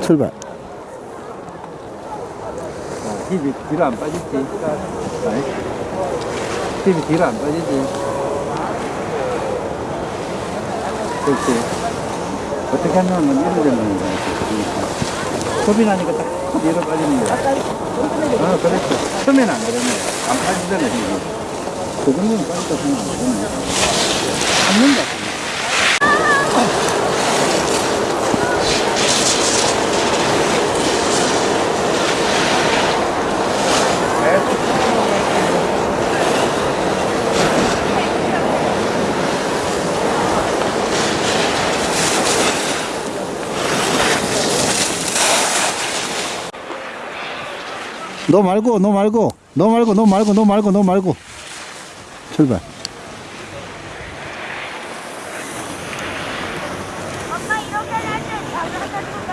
출발. 어, 힙이 뒤로 안 빠지지. 힙이 뒤로 안 빠지지. 그렇지. 어떻게 하면 이렇게 되는 거야. 소비 나니까 딱 뒤로 빠지는 거야. 어, 그렇죠. 처음에는 안 그러네. 안 빠지잖아, 힙이. 그 정도는 빠졌다 생각 안 되네. 너 말고 너 말고 너 말고 너 말고 너 말고 너 말고. 출발. 엄마 이렇게 날때